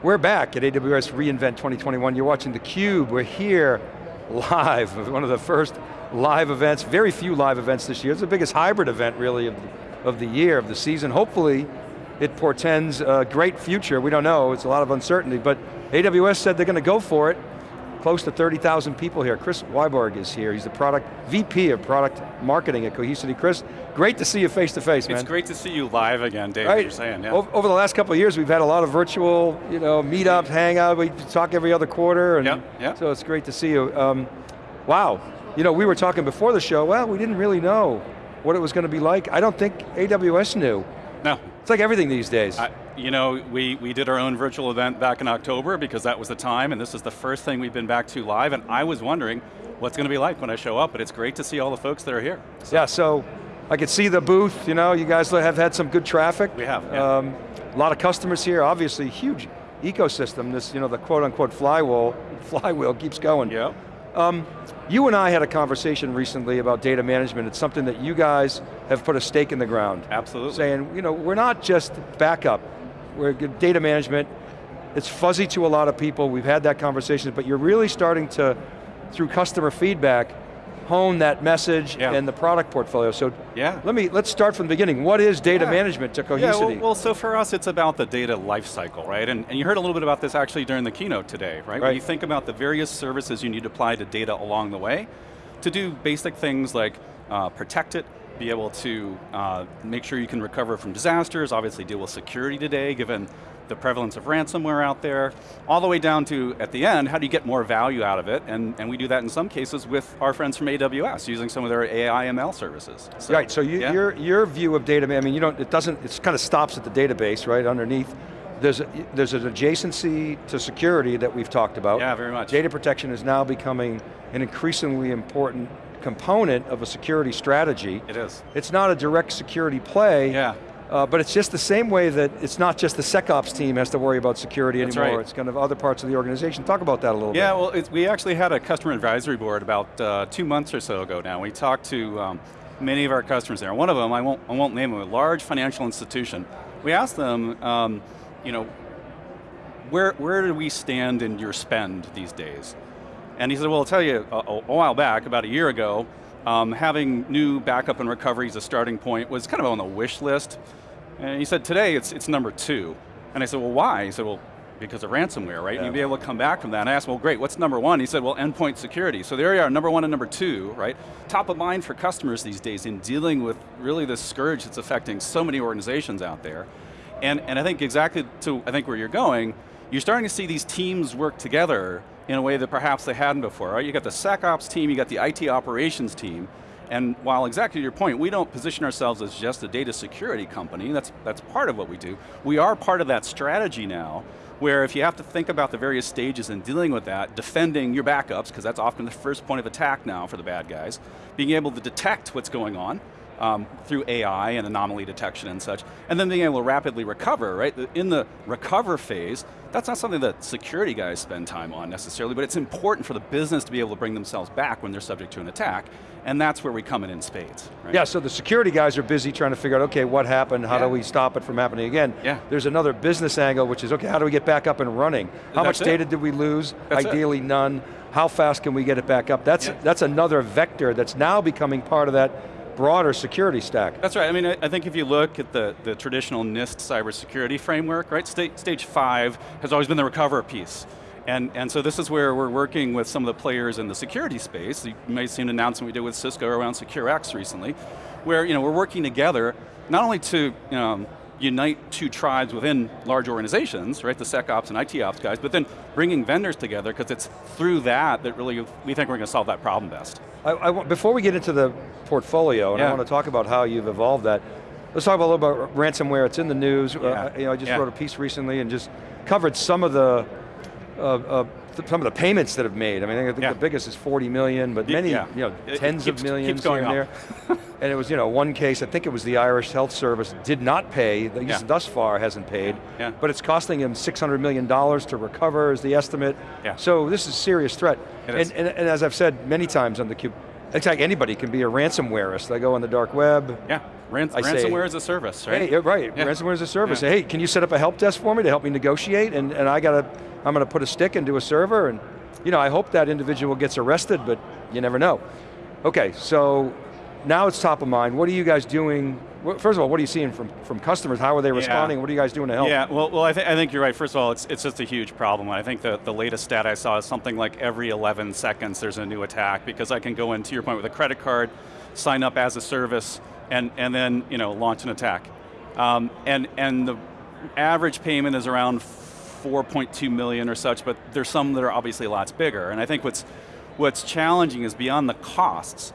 We're back at AWS reInvent 2021. You're watching theCUBE. We're here live, one of the first live events, very few live events this year. It's the biggest hybrid event really of, of the year, of the season. Hopefully it portends a great future. We don't know, it's a lot of uncertainty, but AWS said they're going to go for it. Close to 30,000 people here. Chris Wiborg is here. He's the product, VP of product marketing at Cohesity. Chris, great to see you face to face, man. It's great to see you live again, Dave, right. you're saying, yeah. Over, the last couple of years, we've had a lot of virtual you know, meetups, hangout, we talk every other quarter, and yep, yep. so it's great to see you. Um, wow, you know, we were talking before the show, well, we didn't really know what it was going to be like. I don't think AWS knew. No. It's like everything these days. I, you know, we, we did our own virtual event back in October because that was the time, and this is the first thing we've been back to live, and I was wondering what's going to be like when I show up, but it's great to see all the folks that are here. So. Yeah, so I could see the booth, you know, you guys have had some good traffic. We have, yeah. um, A lot of customers here, obviously huge ecosystem, this, you know, the quote unquote flywheel, flywheel keeps going. Yeah. Um, you and I had a conversation recently about data management. It's something that you guys have put a stake in the ground. Absolutely. Saying, you know, we're not just backup, we're data management. It's fuzzy to a lot of people, we've had that conversation, but you're really starting to, through customer feedback, hone that message yeah. and the product portfolio. So yeah. let me, let's start from the beginning. What is data yeah. management to Cohesity? Yeah, well, well, so for us it's about the data lifecycle, right? And, and you heard a little bit about this actually during the keynote today, right? right? When you think about the various services you need to apply to data along the way, to do basic things like uh, protect it, be able to uh, make sure you can recover from disasters, obviously deal with security today, given the prevalence of ransomware out there, all the way down to, at the end, how do you get more value out of it? And, and we do that in some cases with our friends from AWS, using some of their AI ML services. So, right, so you, yeah. your, your view of data, I mean, you don't, it doesn't, it kind of stops at the database, right, underneath. There's, a, there's an adjacency to security that we've talked about. Yeah, very much. Data protection is now becoming an increasingly important component of a security strategy. It is. It's not a direct security play, yeah. Uh, but it's just the same way that it's not just the SecOps team has to worry about security That's anymore, right. it's kind of other parts of the organization. Talk about that a little yeah, bit. Yeah, well, we actually had a customer advisory board about uh, two months or so ago now. We talked to um, many of our customers there. One of them, I won't, I won't name them, a large financial institution. We asked them, um, you know, where, where do we stand in your spend these days? And he said, well, I'll tell you, a, a while back, about a year ago, um, having new backup and recovery as a starting point was kind of on the wish list. And he said, today it's, it's number two. And I said, well, why? He said, well, because of ransomware, right? Yeah. You'd be able to come back from that. And I asked, well, great, what's number one? He said, well, endpoint security. So there you are, number one and number two, right? Top of mind for customers these days in dealing with really this scourge that's affecting so many organizations out there. And, and I think exactly to, I think where you're going, you're starting to see these teams work together in a way that perhaps they hadn't before, right? You got the SecOps team, you got the IT operations team, and while exactly to your point, we don't position ourselves as just a data security company, that's, that's part of what we do. We are part of that strategy now, where if you have to think about the various stages in dealing with that, defending your backups, because that's often the first point of attack now for the bad guys, being able to detect what's going on, um, through AI and anomaly detection and such, and then being able to rapidly recover, right? In the recover phase, that's not something that security guys spend time on necessarily, but it's important for the business to be able to bring themselves back when they're subject to an attack, and that's where we come in in spades. Right? Yeah, so the security guys are busy trying to figure out, okay, what happened, how yeah. do we stop it from happening again? Yeah. There's another business angle, which is, okay, how do we get back up and running? How that's much it. data did we lose? That's Ideally it. none. How fast can we get it back up? That's, yeah. that's another vector that's now becoming part of that broader security stack. That's right, I mean, I think if you look at the, the traditional NIST cybersecurity framework, right, stage, stage five has always been the recover piece. And, and so this is where we're working with some of the players in the security space. You may have seen an announcement we did with Cisco around SecureX recently, where you know, we're working together, not only to um, unite two tribes within large organizations, right, the SecOps and IT ops guys, but then bringing vendors together, because it's through that that really we think we're going to solve that problem best. I, I, before we get into the portfolio, and yeah. I want to talk about how you've evolved that, let's talk about a little about ransomware. It's in the news. Yeah. Uh, you know, I just yeah. wrote a piece recently and just covered some of the uh, uh, some of the payments that have made. I mean, I think yeah. the biggest is 40 million, but many, yeah. you know, tens keeps, of millions going here and there. and it was, you know, one case, I think it was the Irish Health Service, did not pay, at least yeah. thus far hasn't paid, yeah. but it's costing him $600 million to recover is the estimate. Yeah. So this is a serious threat. And, and, and as I've said many times on theCUBE, it's like anybody can be a ransomwareist. They go on the dark web, yeah. Rans I say, ransomware as a service, right? Hey, yeah, right, Yeah. ransomware as a service. Yeah. Hey, can you set up a help desk for me to help me negotiate? And, and I got to, I'm going to put a stick into a server and, you know, I hope that individual gets arrested, but you never know. Okay, so now it's top of mind. What are you guys doing? First of all, what are you seeing from, from customers? How are they responding? What are you guys doing to help? Yeah, well, well I, th I think you're right. First of all, it's, it's just a huge problem. I think the, the latest stat I saw is something like every 11 seconds there's a new attack because I can go in, to your point, with a credit card, sign up as a service, and, and then you know, launch an attack. Um, and, and the average payment is around 4.2 million or such, but there's some that are obviously lots bigger. And I think what's, what's challenging is beyond the costs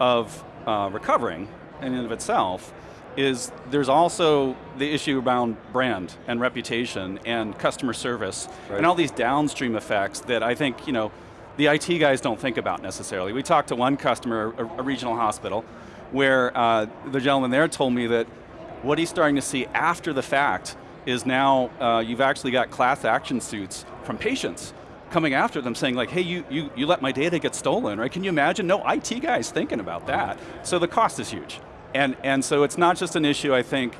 of uh, recovering in and of itself, is there's also the issue around brand and reputation and customer service Right. and all these downstream effects that I think you know the IT guys don't think about necessarily. We talked to one customer, a, a regional hospital, where uh, the gentleman there told me that what he's starting to see after the fact is now uh, you've actually got class action suits from patients coming after them saying like, hey, you, you, you let my data get stolen, right? Can you imagine? No IT guy's thinking about that. So the cost is huge. And, and so it's not just an issue, I think,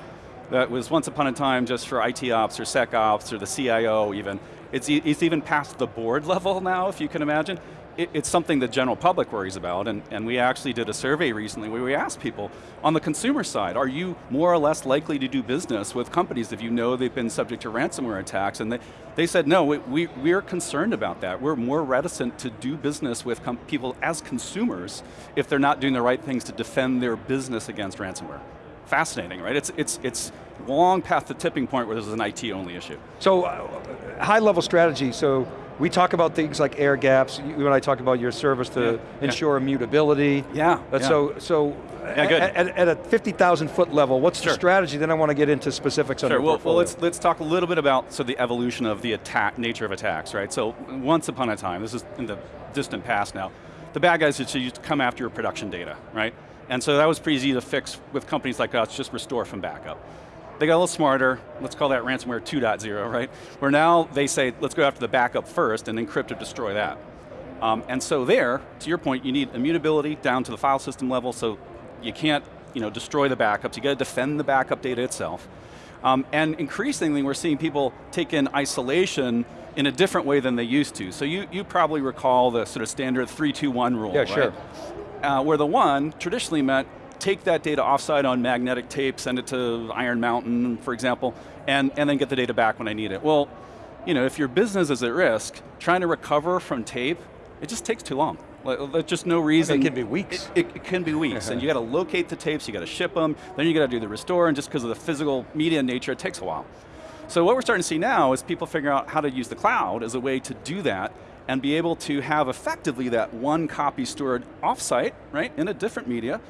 that was once upon a time just for IT ops or SecOps or the CIO even. It's, it's even past the board level now, if you can imagine. It, it's something the general public worries about, and, and we actually did a survey recently where we asked people, on the consumer side, are you more or less likely to do business with companies if you know they've been subject to ransomware attacks? And they, they said, no, we, we, we're concerned about that. We're more reticent to do business with people as consumers if they're not doing the right things to defend their business against ransomware. Fascinating, right? It's, it's, it's long past the tipping point where this is an IT only issue. So, uh, high level strategy, so we talk about things like air gaps, you and I talk about your service to Yeah, yeah. ensure immutability. Yeah, Uh, yeah. So, so Yeah, good. At, at a 50,000 foot level, what's Sure. the strategy? Then I want to get into specifics on Sure, your well, well portfolio. let's, let's talk a little bit about so the evolution of the attack, nature of attacks, right? So once upon a time, this is in the distant past now, the bad guys used used to come after your production data, right? And so that was pretty easy to fix with companies like us, just restore from backup. They got a little smarter, let's call that ransomware 2.0, right? Where now they say, let's go after the backup first and encrypt or destroy that. Um, and so there, to your point, you need immutability down to the file system level, so you can't you know, destroy the backups, you got to defend the backup data itself. Um, and increasingly we're seeing people take in isolation in a different way than they used to. So you, you probably recall the sort of standard 3-2-1 rule, Yeah, right? sure. Uh, where the one traditionally meant take that data offsite on magnetic tape, send it to Iron Mountain, for example, and, and then get the data back when I need it. Well, you know, if your business is at risk, trying to recover from tape, it just takes too long. Like, There's just no reason. It can be weeks. It, it, it can be weeks, and you got to locate the tapes, you got to ship them, then you got to do the restore, and just because of the physical media nature, it takes a while. So what we're starting to see now is people figuring out how to use the cloud as a way to do that and be able to have effectively that one copy stored offsite, right, in a different media,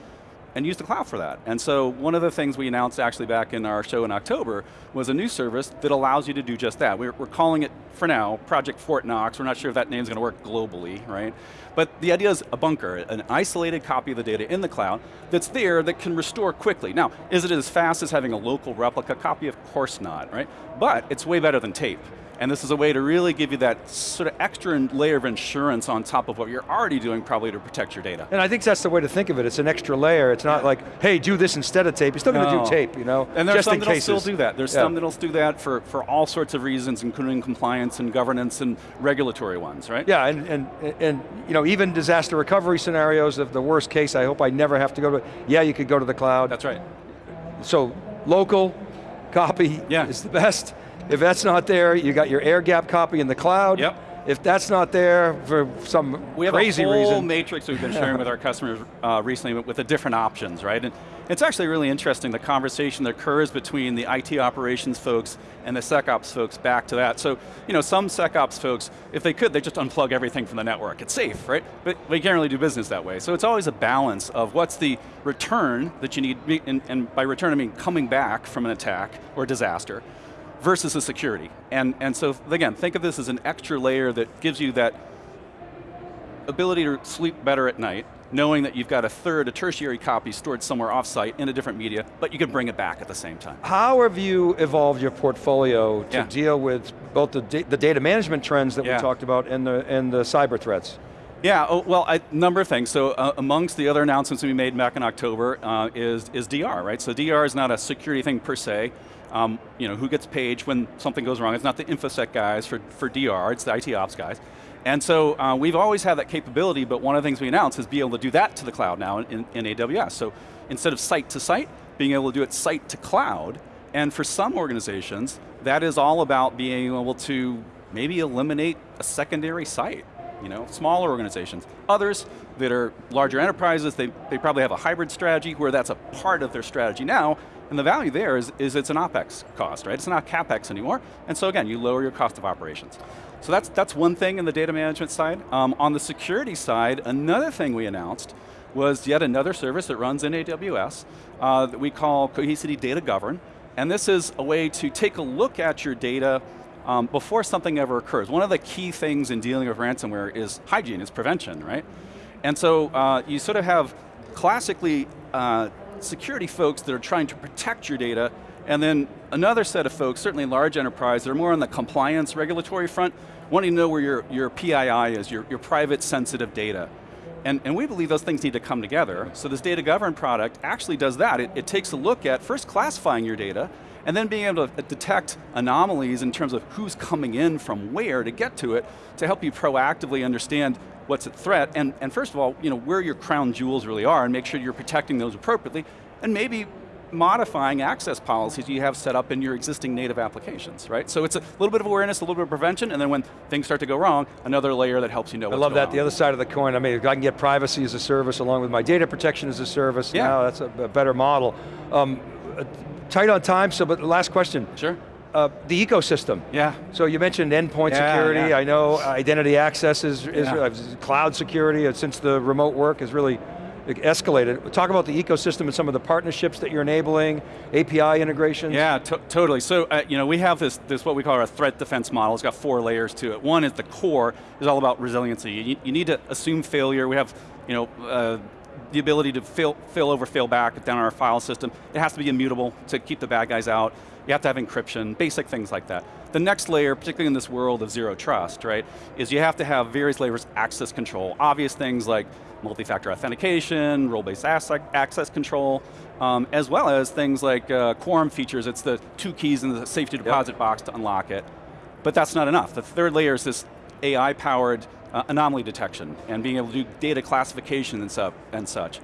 and use the cloud for that. And so one of the things we announced actually back in our show in October was a new service that allows you to do just that. We're, we're calling it, for now, Project Fort Knox. We're not sure if that name's going to work globally, right? But the idea is a bunker, an isolated copy of the data in the cloud that's there that can restore quickly. Now, is it as fast as having a local replica copy? Of course not, right? But it's way better than tape. And this is a way to really give you that sort of extra layer of insurance on top of what you're already doing probably to protect your data. And I think that's the way to think of it. It's an extra layer. It's not like, hey, do this instead of tape. You're still going to do tape, you know? And there's some that'll cases. still do that. There's Yeah. some that'll do that for, for all sorts of reasons, including compliance and governance and regulatory ones, right? Yeah, and, and, and you know, even disaster recovery scenarios, of the worst case, I hope I never have to go to, yeah, you could go to the cloud. That's right. So, local copy Yeah. is the best. If that's not there, you got your air gap copy in the cloud. Yep. If that's not there for some reason We have crazy a whole reason, matrix we've been sharing with our customers uh, recently with, with the different options, right? And it's actually really interesting, the conversation that occurs between the IT operations folks and the SecOps folks back to that. So, you know, some SecOps folks, if they could, they just unplug everything from the network. It's safe, right? But we can't really do business that way. So it's always a balance of what's the return that you need, and, and by return I mean coming back from an attack or disaster, versus the security. And, and so again, think of this as an extra layer that gives you that ability to sleep better at night, knowing that you've got a third, a tertiary copy stored somewhere offsite in a different media, but you can bring it back at the same time. how have you evolved your portfolio to Yeah. deal with both the, da the data management trends that Yeah. we talked about and the, and the cyber threats? Yeah, oh, well, a number of things. So uh, amongst the other announcements we made back in October uh, is, is DR, right? So DR is not a security thing per se. Um, you know, who gets paged when something goes wrong? It's not the InfoSec guys for, for DR, it's the IT ops guys. And so uh, we've always had that capability, but one of the things we announced is be able to do that to the cloud now in, in, AWS. So instead of site to site, being able to do it site to cloud, and for some organizations, that is all about being able to maybe eliminate a secondary site. You know, smaller organizations. Others that are larger enterprises, they, they probably have a hybrid strategy where that's a part of their strategy now, and the value there is, is it's an OpEx cost, right? It's not CapEx anymore, and so again, you lower your cost of operations. So that's, that's one thing in the data management side. Um, on the security side, another thing we announced was yet another service that runs in AWS uh, that we call Cohesity Data Govern, and this is a way to take a look at your data um, before something ever occurs. One of the key things in dealing with ransomware is hygiene, is prevention, right? And so uh, you sort of have classically uh, security folks that are trying to protect your data, and then another set of folks, certainly large enterprise, that are more on the compliance regulatory front, wanting to know where your, your PII is, your, your private sensitive data. And, and, we believe those things need to come together. So this data govern product actually does that. It, it, takes a look at first classifying your data, and then being able to uh, detect anomalies in terms of who's coming in from where to get to it, to help you proactively understand what's at threat, and, and first of all, you know, where your crown jewels really are, and make sure you're protecting those appropriately, and maybe modifying access policies you have set up in your existing native applications, right? So it's a little bit of awareness, a little bit of prevention, and then when things start to go wrong, another layer that helps you know I love that, the other side of the coin, I mean, I can get privacy as a service along with my data protection as a service, yeah. now that's a, better model. Um, uh, tight on time, so but last question. Sure. Uh, the ecosystem. Yeah. So you mentioned endpoint yeah, security, yeah. I know identity access is, is yeah. uh, cloud security, uh, since the remote work is really escalated. Talk about the ecosystem and some of the partnerships that you're enabling, API integrations. Yeah, totally. So, uh, you know, we have this, this what we call our threat defense model. It's got four layers to it. One is the core, is all about resiliency. You, you need to assume failure. We have, you know, uh, the ability to fail, fail over, fail back down our file system. It has to be immutable to keep the bad guys out. You have to have encryption, basic things like that. The next layer, particularly in this world of zero trust, right, is you have to have various layers of access control. Obvious things like multi-factor authentication, role-based access control, um, as well as things like uh, quorum features. It's the two keys in the safety deposit yep. box to unlock it. But that's not enough. The third layer is this AI-powered uh, anomaly detection and being able to do data classification and, and such.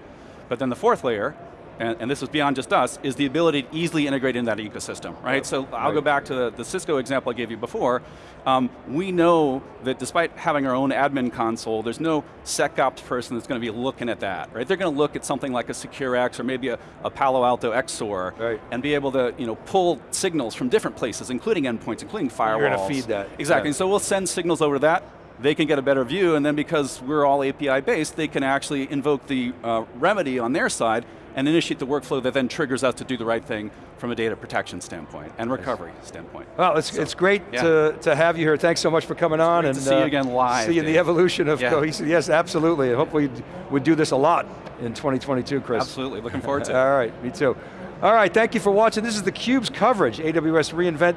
But then the fourth layer and, and, this is beyond just us, is the ability to easily integrate in that ecosystem, right? Yep. So I'll right. go back to the, the, Cisco example I gave you before. Um, we know that despite having our own admin console, there's no SecOps person that's going to be looking at that, right? They're going to look at something like a SecureX or maybe a, a Palo Alto XSOAR right. and be able to you know, pull signals from different places, including endpoints, including firewalls. You're going to feed that. Exactly, yeah. so we'll send signals over to that, they can get a better view, and then because we're all API based, they can actually invoke the uh, remedy on their side and initiate the workflow that then triggers us to do the right thing from a data protection standpoint and recovery standpoint. Well, it's, so, it's great yeah. to, to have you here. Thanks so much for coming it's on. and to see uh, you again live. See you the evolution of yeah. Cohesity. Yes, absolutely. And hopefully we'd do this a lot in 2022, Chris. Absolutely, looking forward to it. All right, me too. All right, thank you for watching. This is theCUBE's coverage, AWS reInvent.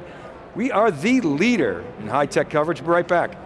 We are the leader in high-tech coverage. We'll be right back.